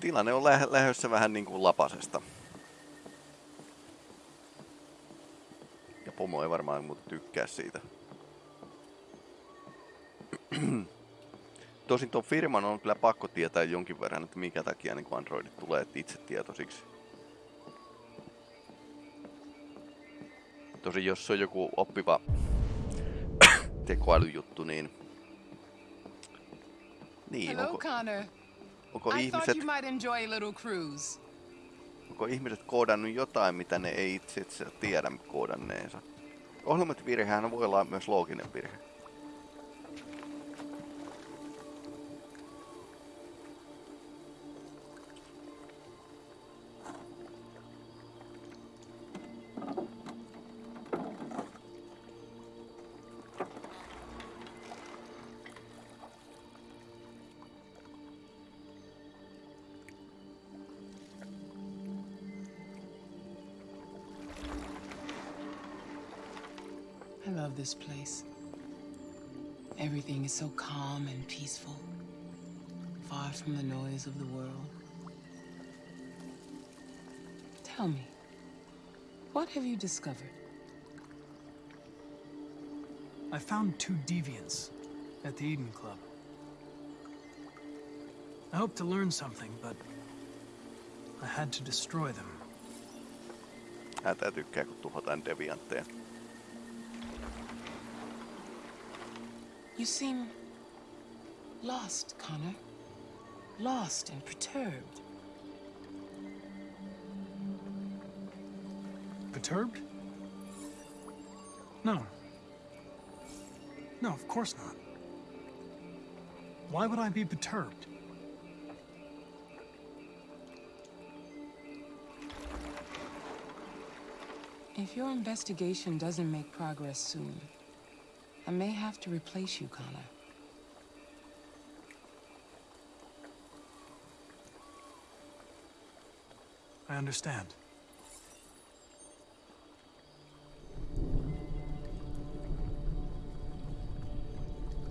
tilanne on lähe, lähdössä vähän niin kuin lapasesta. Ja pomo ei varmaan muuta tykkää siitä. Tosin tuon firman on kyllä pakko tietää jonkin verran, että minkä takia niin Androidit tulee itse tietoisiksi. Tosin jos se on joku oppiva tekoälyjuttu, niin... Niin, Hello, onko, Connor. Onko I ihmiset, thought you might enjoy a little cruise. onko ihmiset koodannut jotain, mitä ne ei itse itse tiedä koodanneensa? Ohjelmointivirhehän voi olla myös looginen virhe. This place. Everything is so calm and peaceful, far from the noise of the world. Tell me, what have you discovered? I found two deviants at the Eden Club. I hoped to learn something, but I had to destroy them. Häntä tykkää, kun tuhotaan deviantteja. You seem lost, Connor. Lost and perturbed. Perturbed? No. No, of course not. Why would I be perturbed? If your investigation doesn't make progress soon, I may have to replace you, Connor. I understand.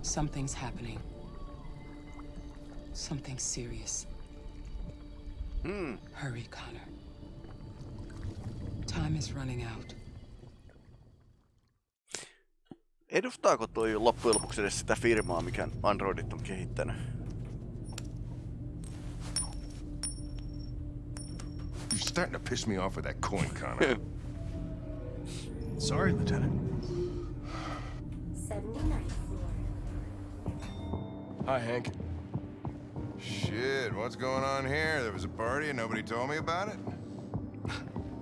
Something's happening. Something serious. Hmm, Hurry, Connor. Time is running out. Edustaako toi loppujen lopuksi edes sitä firmaa, mikä Androidit on kehittänyt? You're starting to piss me off with that coin, Connor. Sorry, Lieutenant. 79th floor. Hi, Hank. Shit, what's going on here? There was a party and nobody told me about it?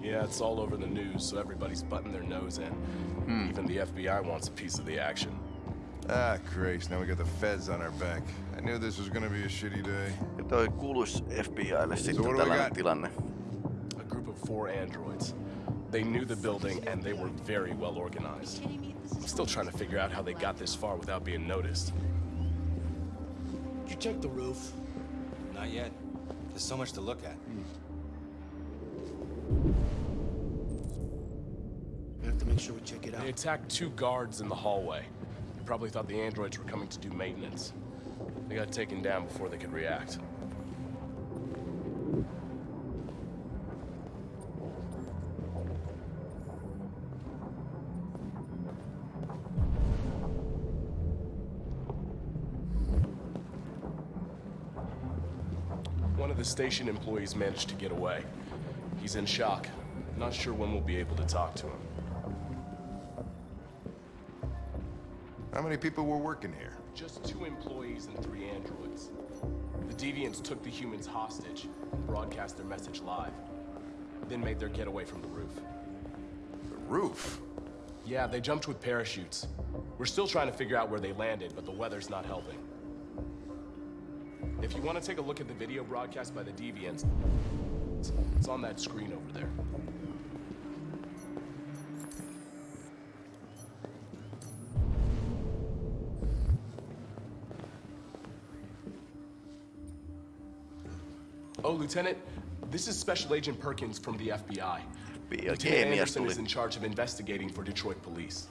Yeah, it's all over the news, so everybody's butting their nose in. Even the FBI wants a piece of the action. Ah, Christ, now we got the feds on our back. I knew this was gonna be a shitty day. Ja toi kuuluis FBIlle sitten what do we tällainen tilanne. A group of four androids. They knew the building, and they were very well organized. I'm still trying to figure out how they got this far without being noticed. Did you check the roof? Not yet. There's so much to look at. Make sure we check it out. They attacked two guards in the hallway. They probably thought the androids were coming to do maintenance. They got taken down before they could react. One of the station employees managed to get away. He's in shock. Not sure when we'll be able to talk to him. How many people were working here? Just two employees and three androids. The Deviants took the humans hostage and broadcast their message live. Then made their getaway from the roof. The roof? Yeah, they jumped with parachutes. We're still trying to figure out where they landed, but the weather's not helping. If you want to take a look at the video broadcast by the Deviants, it's- it's on that screen over there. Oh, Lieutenant, this is Special Agent Perkins from the FBI. FBI Lieutenant Anderson is in charge of investigating for Detroit police.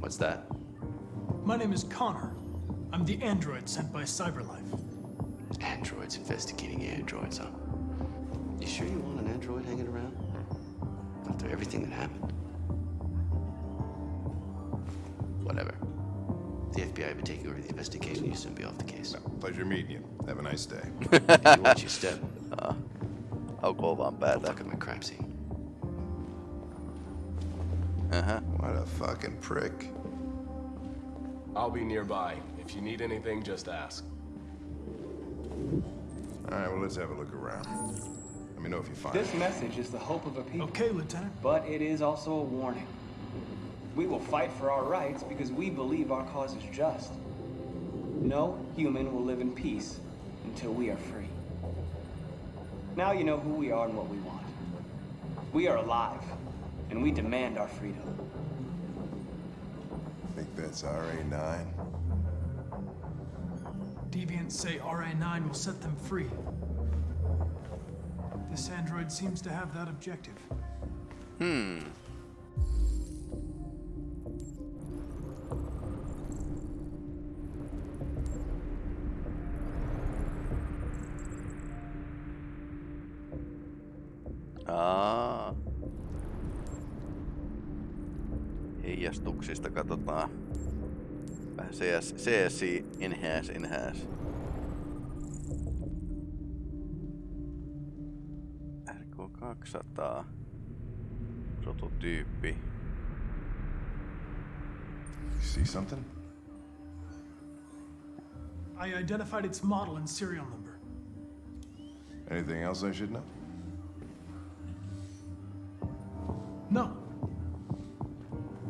What's that? My name is Connor. I'm the android sent by Cyberlife. Androids investigating androids, huh? You sure you want an android hanging around? After everything that happened? The FBI would take over the investigation, you soon be off the case. Pleasure meeting you. Have a nice day. you watch your step. Aukoo vaan Don't päätä. fuck up my crime scene. Aha. What a fucking prick. I'll be nearby. If you need anything, just ask. All right, well, let's have a look around. Let me know if you find This it. message is the hope of a people. Okay, Lieutenant. But it is also a warning. We will fight for our rights because we believe our cause is just. No human will live in peace until we are free. Now you know who we are and what we want. We are alive, and we demand our freedom. I think that's RA9. Deviants say RA9 will set them free. This android seems to have that objective. Hmm. Heijastuksista katsotaan. Vähän CS, CSI enhance enhance. RK200. Prototyyppi. You see something? I identified its model and serial number. Anything else I should know? No.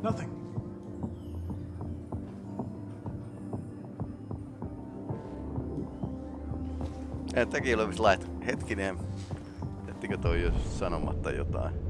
Nothing. Tekin olisit lähtenyt. Hetkinen, ettikö toi jos sanomatta jotain?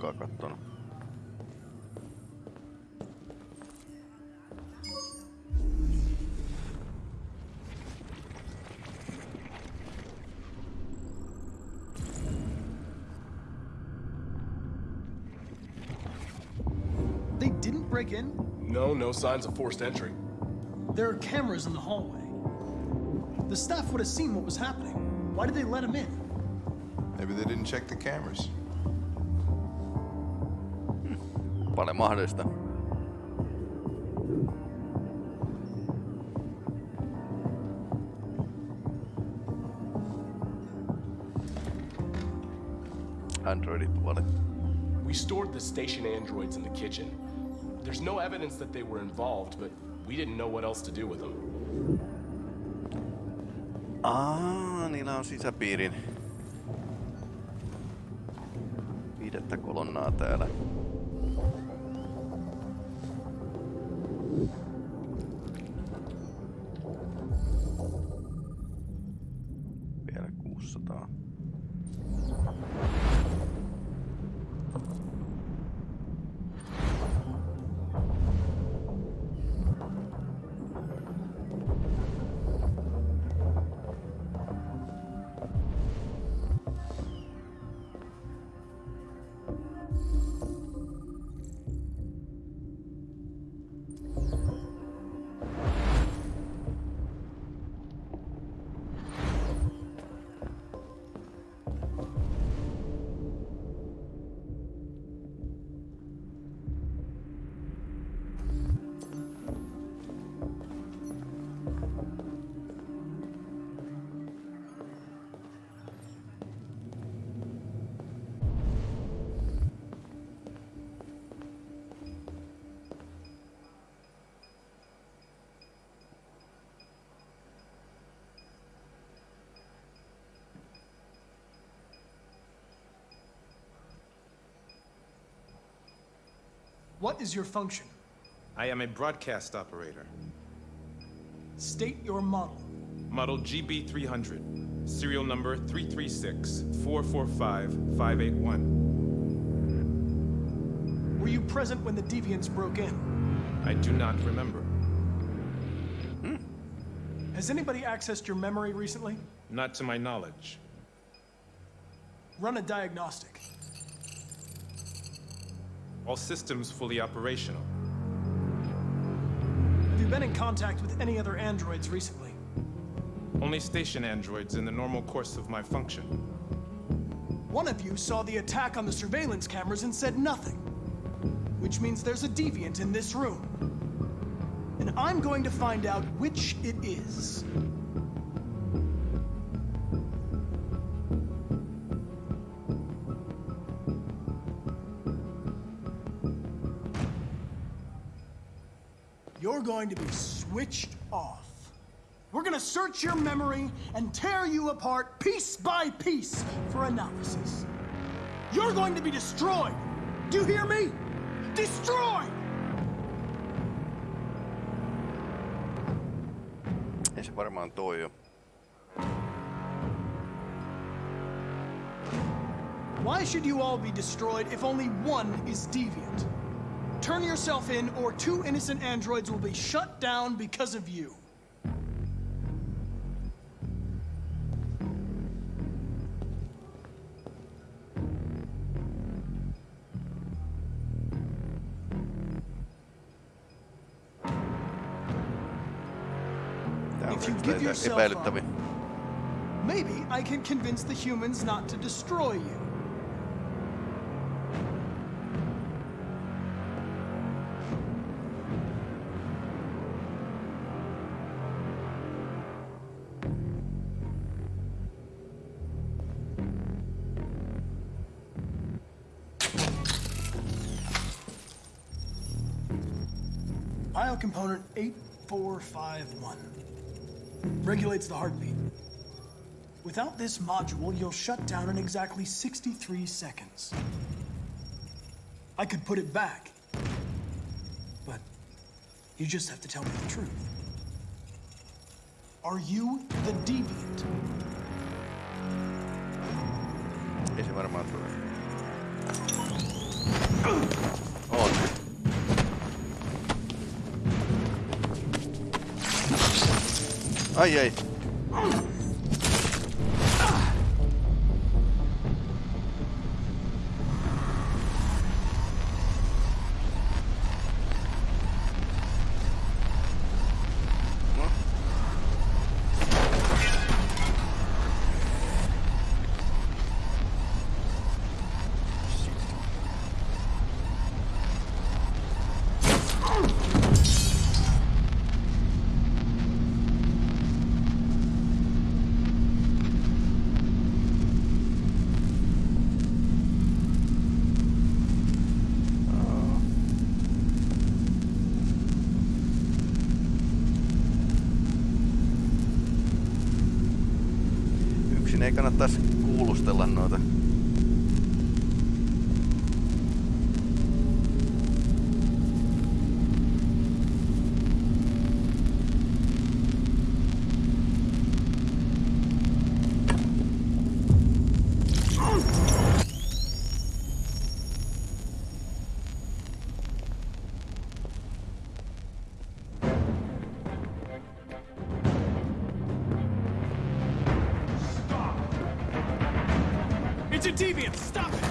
Kattonut. They didn't break in? No, no signs of forced entry. There are cameras in the hallway. The staff would have seen what was happening. Why did they let him in? Maybe they didn't check the cameras. Paljon mahdollista. Androidit puolet. We stored the station androids in the kitchen. There's no evidence that they were involved, but we didn't know what else to do with them. Aa, niillä on sisäpiirin. Viidettä kolonnaa täällä. What is your function? I am a broadcast operator. State your model. Model GB300. Serial number 336-445-581. Were you present when the deviants broke in? I do not remember. Hmm. Has anybody accessed your memory recently? Not to my knowledge. Run a diagnostic. All systems fully operational. Have you been in contact with any other androids recently? Only station androids in the normal course of my function. One of you saw the attack on the surveillance cameras and said nothing. Which means there's a deviant in this room. And I'm going to find out which it is. Going to be switched off. We're gonna search your memory and tear you apart piece by piece for analysis. You're going to be destroyed. Do you hear me? Destroyed! Ei se varmaan toi jo. Why should you all be destroyed if only one is deviant? Turn yourself in, or two innocent androids will be shut down because of you. If you give yourself epäilyttäviä. Maybe I can convince the humans not to destroy you. Heartbeat. Without this module, you'll shut down in exactly 63 seconds. I could put it back, but you just have to tell me the truth. Are you the deviant? Ei se varmaan tule. On. Deviant! Stop it!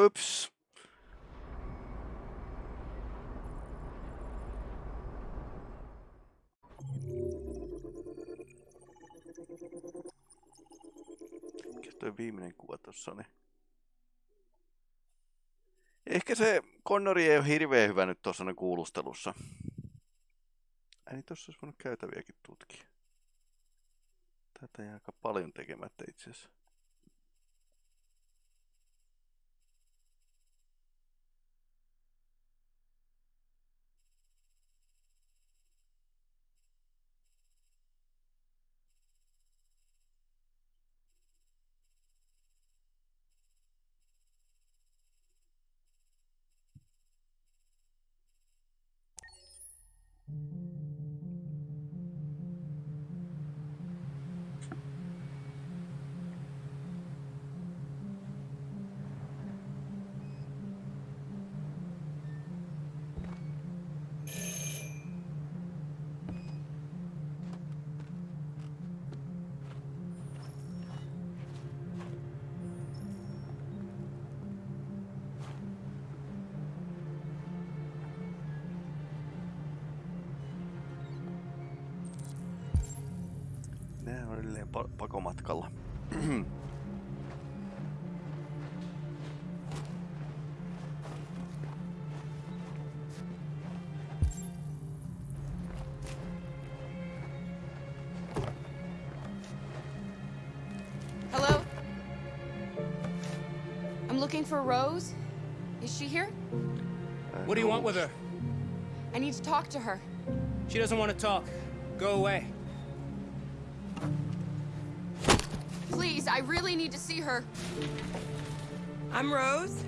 Oops. Mikä toi viimeinen kuva tossa oli? Niin? Ehkä se Connori ei ole hirveän hyvä nyt tuossa kuulustelussa. Ei niin, tuossa olisi voinut käytäviäkin tutkia. Tätä jää aika paljon tekemättä itse asiassa. Nää on edelleen pa- pakomatkalla. Hello? I'm looking for Rose. Is she here? What do you want with her? I need to talk to her. She doesn't want to talk. Go away. Please, I really need to see her. I'm Rose.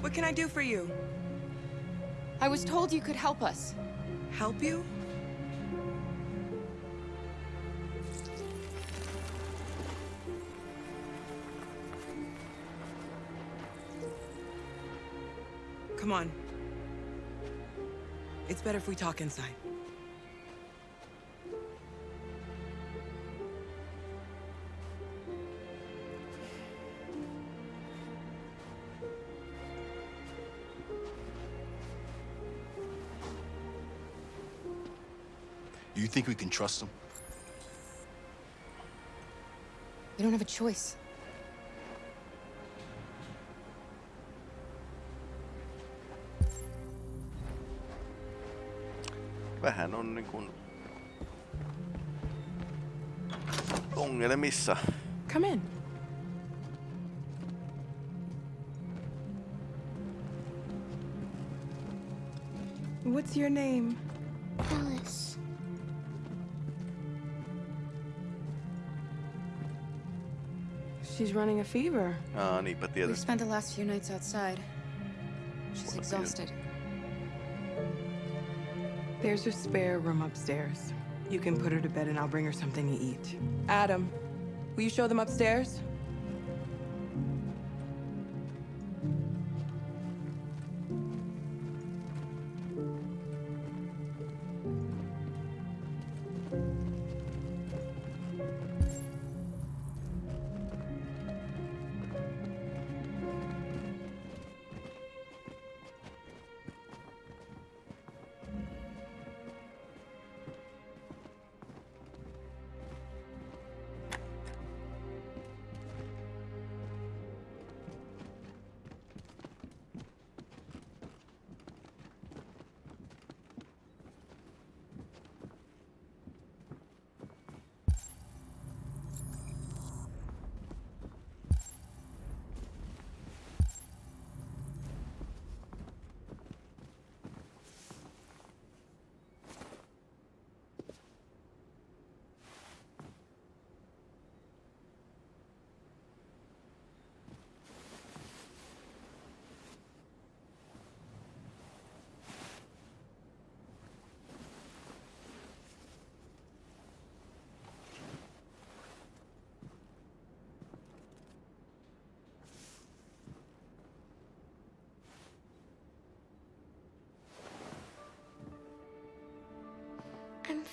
What can I do for you? I was told you could help us. Help you? Come on. It's better if we talk inside. Do you think we can trust him? We don't have a choice. Vähän on niin kuin ongelmissa. Come in. What's your name? She's running a fever. Aa, niinpä We've tietysti. spent the last few nights outside. She's What exhausted. There's a spare room upstairs. You can put her to bed and I'll bring her something to eat. Adam, will you show them upstairs?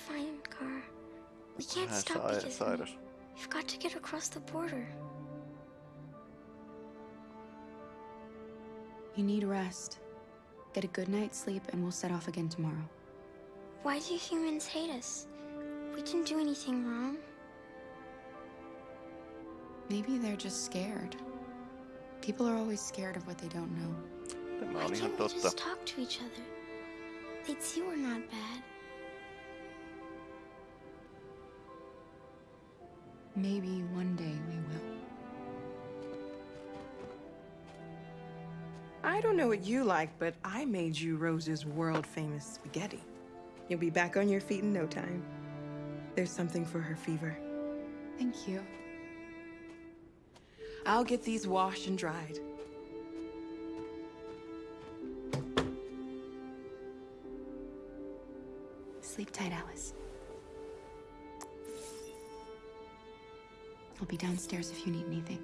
Fine, Gar. We can't Vähän stop sai- because of me. sairas. We've got to get across the border. You need rest. Get a good night's sleep, and we'll set off again tomorrow. Why do humans hate us? We didn't do anything wrong. Maybe they're just scared. People are always scared of what they don't know. Tämä Why on ihan can't we totta. just talk to each other? They'd see we're not bad. Maybe one day we will. I don't know what you like, but I made you Rose's world famous spaghetti. You'll be back on your feet in no time. There's something for her fever. Thank you. I'll get these washed and dried. Sleep tight, Alice. I'll be downstairs if you need anything.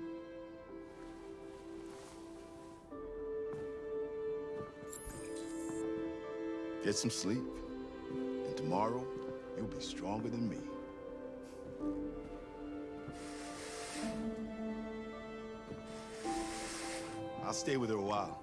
Get some sleep. And tomorrow, you'll be stronger than me. I'll stay with her a while.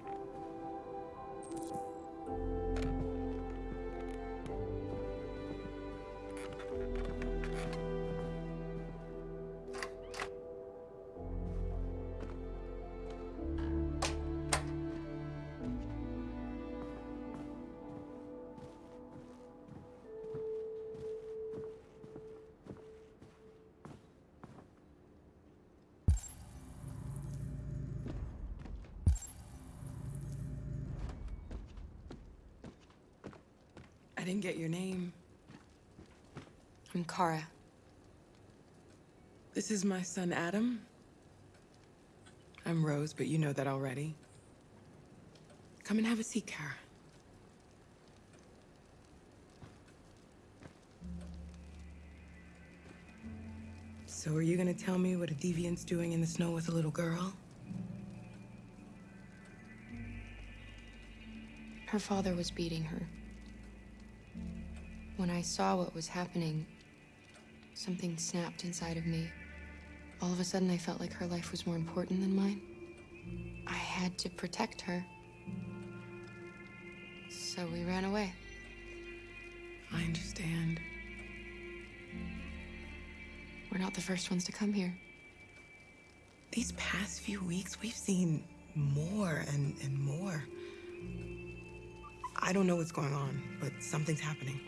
Didn't get your name. I'm Kara. This is my son, Adam. I'm Rose, but you know that already. Come and have a seat, Kara. So are you gonna tell me what a deviant's doing in the snow with a little girl? Her father was beating her. When I saw what was happening, something snapped inside of me. All of a sudden, I felt like her life was more important than mine. I had to protect her. So we ran away. I understand. We're not the first ones to come here. These past few weeks, we've seen more and, and more. I don't know what's going on, but something's happening.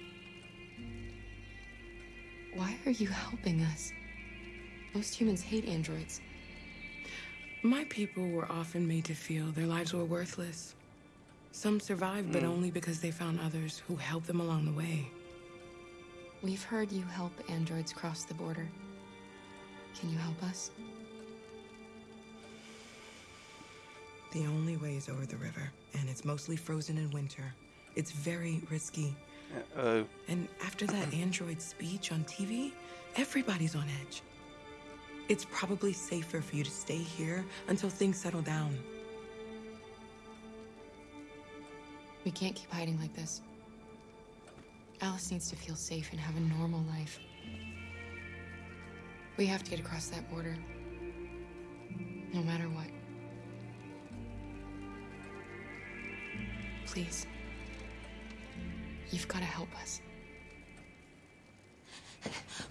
Why are you helping us? Most humans hate androids. My people were often made to feel their lives were worthless. Some survived, but Mm. only because they found others who helped them along the way. We've heard you help androids cross the border. Can you help us? The only way is over the river, and it's mostly frozen in winter. It's very risky. Uh, And after that android speech on TV, everybody's on edge. It's probably safer for you to stay here until things settle down. We can't keep hiding like this. Alice needs to feel safe and have a normal life. We have to get across that border. No matter what. Please. You've got to help us.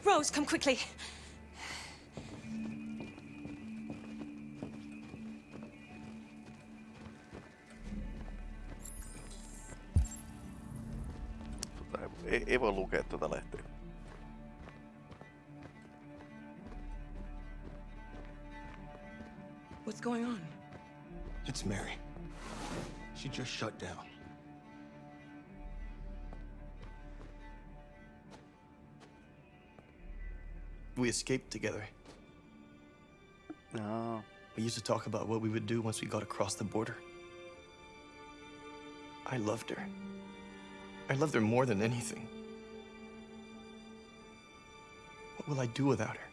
Rose, come quickly. tota, ei, ei voi lukea tuota lehteä. What's going on? It's Mary. She just shut down. We escaped together. No. We used to talk about what we would do once we got across the border. I loved her. I loved her more than anything. What will I do without her?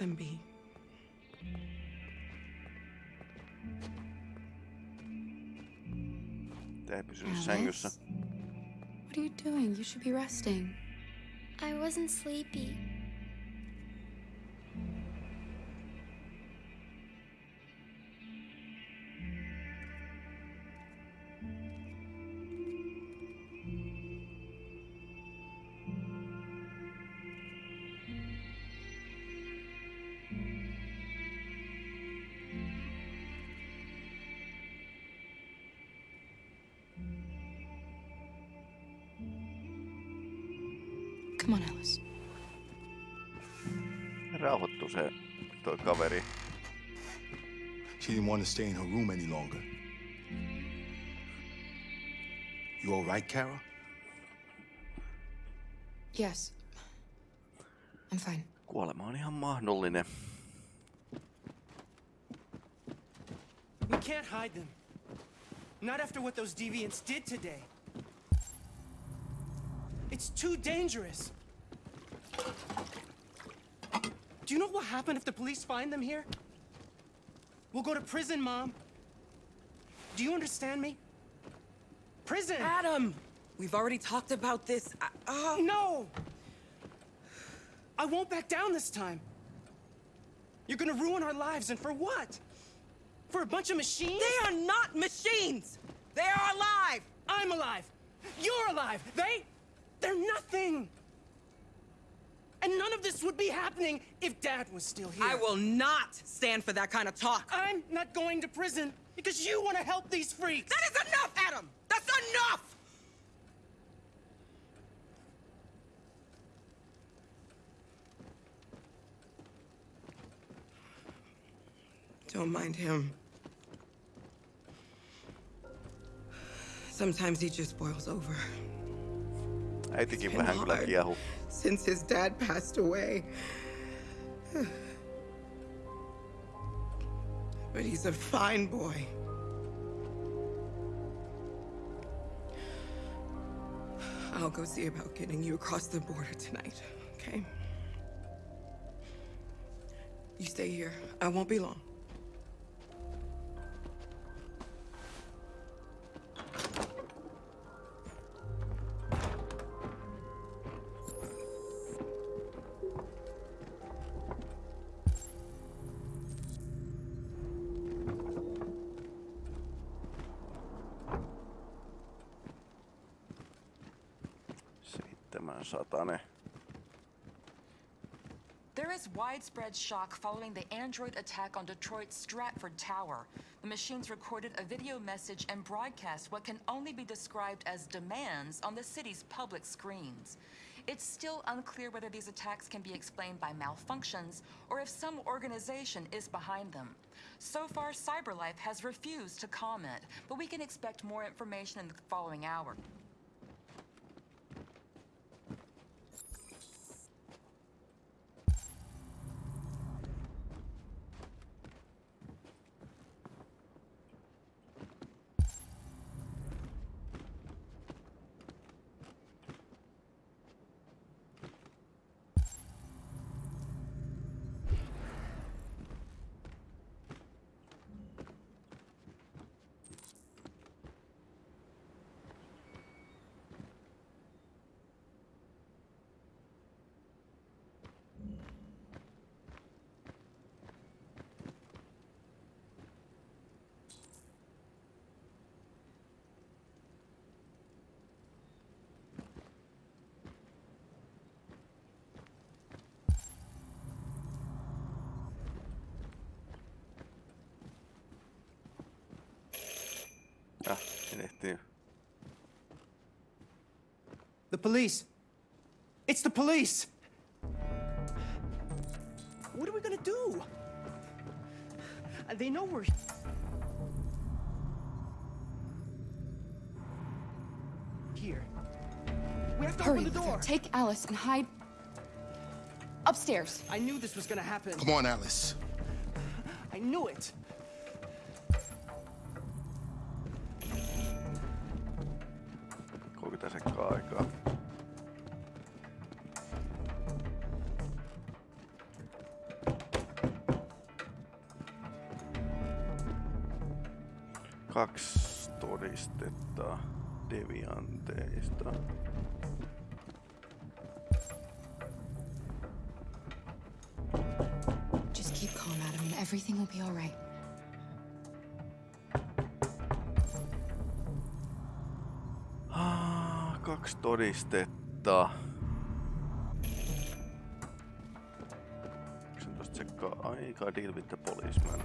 Them be. Tää ei Alice? sängyssä. What are you doing? You should be resting. I wasn't sleepy. Come on, Alice. Rauhoittu se toi kaveri. She didn't want to stay in her room any longer. You all right, Kara? Yes. I'm fine. Kuolema on ihan mahdollinen. We can't hide them. Not after what those deviants did today. It's too dangerous. Do you know what will happen if the police find them here? We'll go to prison, Mom. Do you understand me? Prison! Adam! We've already talked about this. I, oh. No! I won't back down this time. You're gonna ruin our lives, and for what? For a bunch of machines? They are not machines! They are alive! I'm alive! You're alive! They... they're nothing! And none of this would be happening if Dad was still here. I will not stand for that kind of talk. I'm not going to prison because you want to help these freaks. That is enough, Adam! That's enough! Don't mind him. Sometimes he just boils over. It's vähän been kyllä hard kiehu. Since his dad passed away. But he's a fine boy. I'll go see about getting you across the border tonight, okay? You stay here. I won't be long. There is widespread shock following the android attack on Detroit's Stratford Tower. The machines recorded a video message and broadcast what can only be described as demands on the city's public screens. It's still unclear whether these attacks can be explained by malfunctions or if some organization is behind them. So far, CyberLife has refused to comment, but we can expect more information in the following hour. En. The police. It's the police. What are we gonna do? Uh, They know we're. Here. We have to Hurry, open the door. Luther. Take Alice and hide upstairs. I knew this was gonna happen. Come on, Alice. I knew it. ateista. Just keep calm, Adam, and everything will be all right. Ah, kaksi todistetta. tsekkaa aikaa deal with the policeman.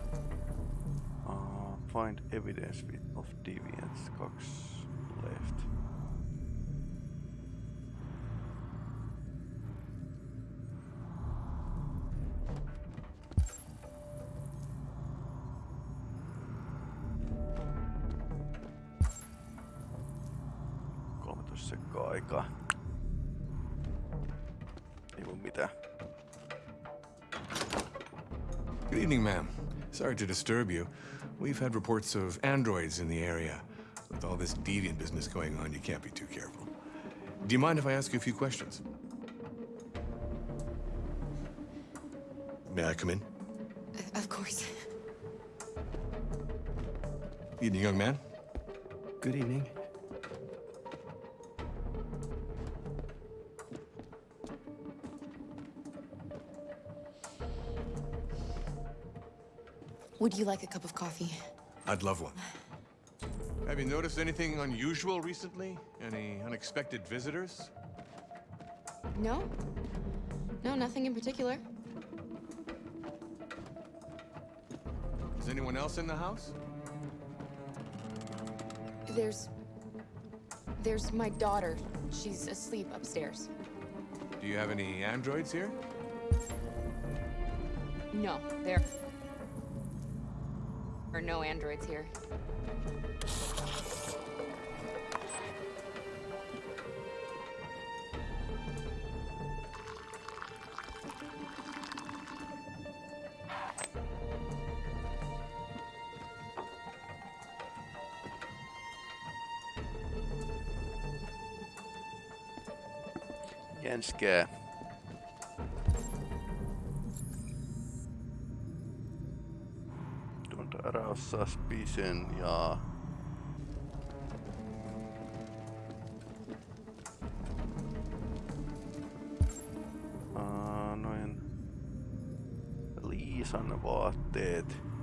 Uh, ah, find evidence of deviance 2. Sorry to disturb you. We've had reports of androids in the area. With all this deviant business going on, you can't be too careful. Do you mind if I ask you a few questions? May I come in? Uh, of course. Evening, young man. Good evening. Would you like a cup of coffee? I'd love one. Have you noticed anything unusual recently? Any unexpected visitors? No? No, nothing in particular. Is anyone else in the house? There's. There's my daughter. She's asleep upstairs. Do you have any androids here? No, there are no androids here. Jänskää. Araossa Spisen ja... Aa, noin... Liisan vaatteet.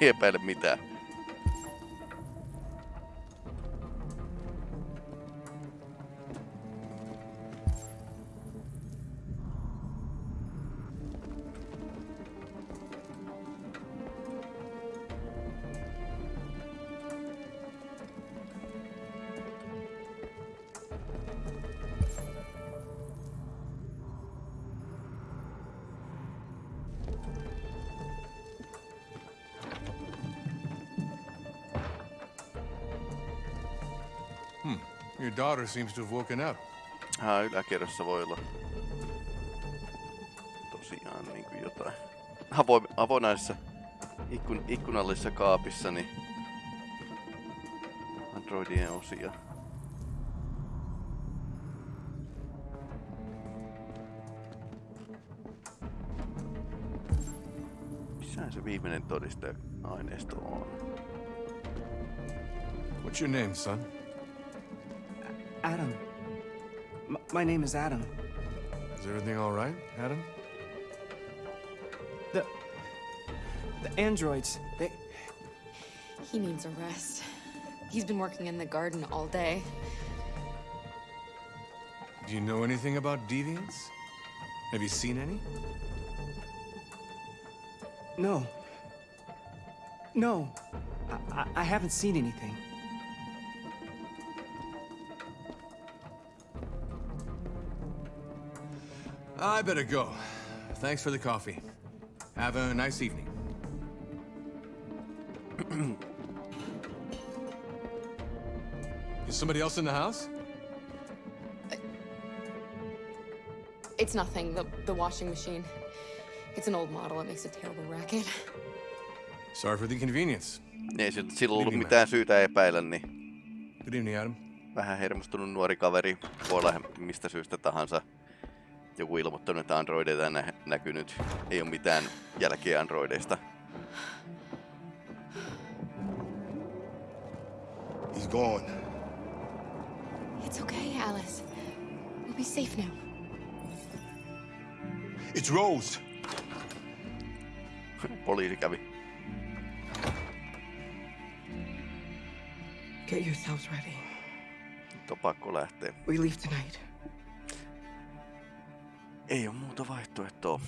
Ei epäile mitään. Your daughter seems to have woken up. Haa, yläkerrassa voi olla tosiaan niin kuin jotain avoin, avonaisessa ikkun, ikkunallisessa kaapissa niin androidien osia. Missähän se viimeinen todistaja-aineisto on? What's your name, son? Adam. M my name is Adam. Is everything all right, Adam? The. The androids, they. He needs a rest. He's been working in the garden all day. Do you know anything about deviants? Have you seen any? No. No. I, I, I haven't seen anything. I better go. Thanks for the coffee. Have a nice evening. Is somebody else in the house? Uh, it's nothing. The the washing machine. It's an old model. It makes a terrible racket. Sorry for the inconvenience. Ei siltä silloin ollut Evening, mitään syytä epäillä, niin Good evening, Adam. vähän hermostunut nuori kaveri. Voi olla mistä syystä tahansa. Joku ilmoittanut, että androideita nä- näkynyt. Ei ole mitään jälkeä androideista. He's gone. It's okay, Alice. We'll be safe now. It's Rose. Poliisi kävi. Get yourselves ready. Nyt on pakko lähteä. We leave tonight. Ei ole muuta vaihtoehtoa.